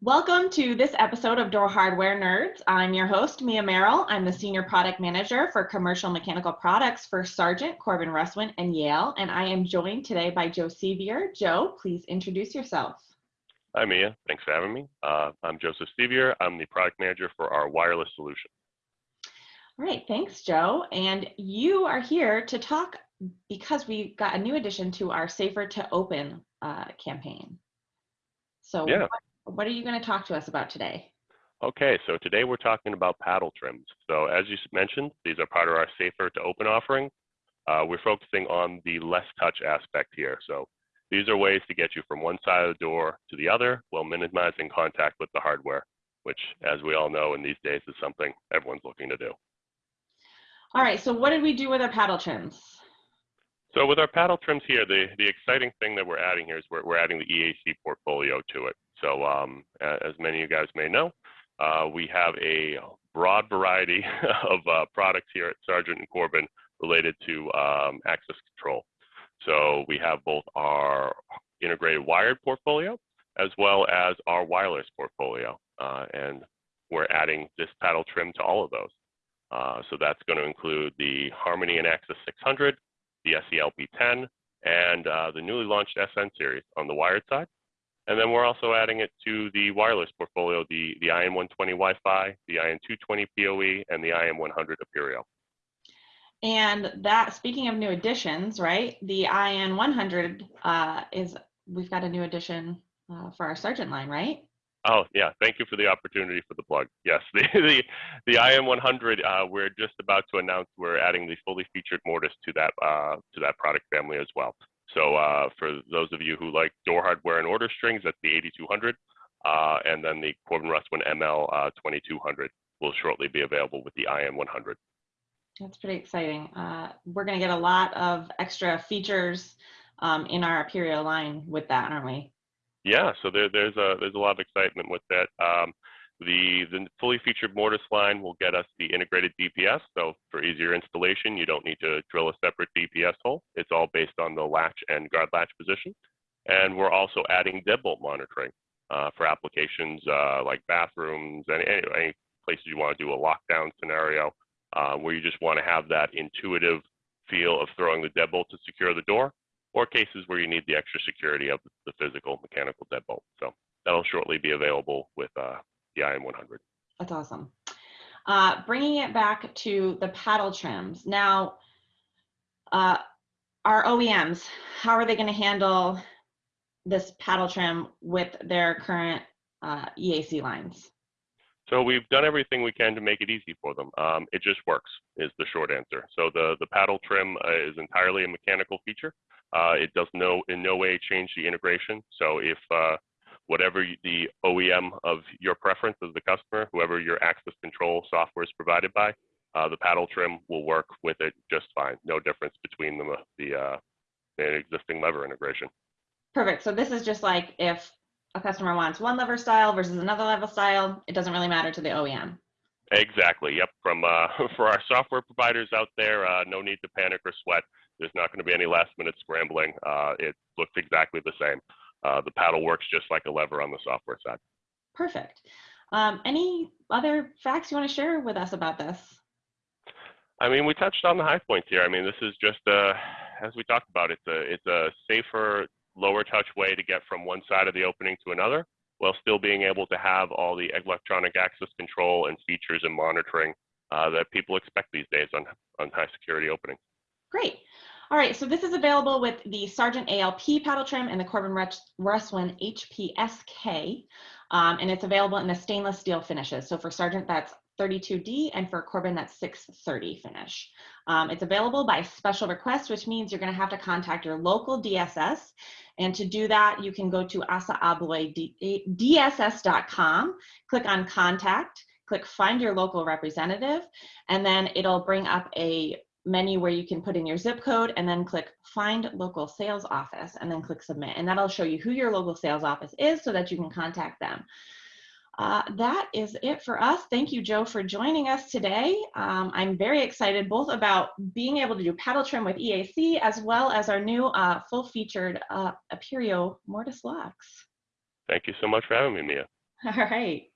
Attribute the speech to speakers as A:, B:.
A: Welcome to this episode of Door Hardware Nerds. I'm your host, Mia Merrill. I'm the Senior Product Manager for Commercial Mechanical Products for Sargent, Corbin Russwin, and Yale. And I am joined today by Joe Sevier. Joe, please introduce yourself.
B: Hi, Mia. Thanks for having me. Uh, I'm Joseph Sevier. I'm the Product Manager for our wireless solution.
A: All right, thanks, Joe. And you are here to talk because we got a new addition to our Safer to Open uh, campaign. So
B: Yeah.
A: what, what are you going to talk to us about today?
B: Okay, so today we're talking about paddle trims. So as you mentioned, these are part of our safer to open offering. Uh, we're focusing on the less touch aspect here. So these are ways to get you from one side of the door to the other while minimizing contact with the hardware, which as we all know in these days is something everyone's looking to do.
A: All right, so what did we do with our paddle trims?
B: So with our paddle trims here, the, the exciting thing that we're adding here is we're, we're adding the EAC portfolio to it. So um, as many of you guys may know, uh, we have a broad variety of uh, products here at Sargent and Corbin related to um, access control. So we have both our integrated wired portfolio as well as our wireless portfolio. Uh, and we're adding this paddle trim to all of those. Uh, so that's going to include the Harmony and Access 600, the SELP10, and uh, the newly launched SN series on the wired side. And then we're also adding it to the wireless portfolio, the, the IN120 Wi-Fi, the IN220 PoE, and the IM100 Aperio.
A: And that, speaking of new additions, right? The IN 100 uh, is, we've got a new addition uh, for our Sargent line, right?
B: Oh yeah, thank you for the opportunity for the plug. Yes, the the, the IM100, uh, we're just about to announce we're adding the fully featured mortise to that uh, to that product family as well. So uh, for those of you who like door hardware and order strings, that's the 8200, uh, and then the Corbin Russwin ML uh, 2200 will shortly be available with the IM100.
A: That's pretty exciting. Uh, we're going to get a lot of extra features um, in our Aperio line with that, aren't we?
B: Yeah, so there, there's a there's a lot of excitement with that. Um, the the fully featured mortise line will get us the integrated DPS. So for easier installation, you don't need to drill a separate DPS hole. It's all based on the latch and guard latch position. And we're also adding deadbolt monitoring uh, for applications uh, like bathrooms and any, any places you want to do a lockdown scenario uh, where you just want to have that intuitive feel of throwing the deadbolt to secure the door or cases where you need the extra security of the physical mechanical deadbolt. So that'll shortly be available with uh, the IM100.
A: That's awesome. Uh, bringing it back to the paddle trims. Now, uh, our OEMs, how are they going to handle this paddle trim with their current uh, EAC lines?
B: So we've done everything we can to make it easy for them. Um, it just works is the short answer. So the, the paddle trim uh, is entirely a mechanical feature. Uh, it does no in no way change the integration. So if uh, whatever the OEM of your preference as the customer, whoever your access control software is provided by, uh, the paddle trim will work with it just fine. No difference between the the, uh, the existing lever integration.
A: Perfect. So this is just like if a customer wants one lever style versus another level style, it doesn't really matter to the OEM.
B: Exactly. Yep. From uh, for our software providers out there, uh, no need to panic or sweat. There's not going to be any last minute scrambling. Uh, it looks exactly the same. Uh, the paddle works just like a lever on the software side.
A: Perfect. Um, any other facts you want to share with us about this?
B: I mean, we touched on the high points here. I mean, this is just uh, as we talked about. It's a it's a safer, lower touch way to get from one side of the opening to another, while still being able to have all the electronic access control and features and monitoring uh, that people expect these days on on high security openings.
A: Great. All right, so this is available with the Sargent ALP paddle trim and the Corbin Rus- Russwin HPSK, um, and it's available in the stainless steel finishes. So for Sargent, that's 32D, and for Corbin, that's 630 finish. Um, it's available by special request, which means you're going to have to contact your local DSS. And to do that, you can go to assaabloydss.com, click on contact, click find your local representative, and then it'll bring up a menu where you can put in your zip code and then click find local sales office and then click submit. And that'll show you who your local sales office is so that you can contact them. Uh, that is it for us. Thank you, Joe, for joining us today. Um, I'm very excited both about being able to do paddle trim with EAC as well as our new uh, full featured uh, Aperio mortise locks.
B: Thank you so much for having me, Mia.
A: All right.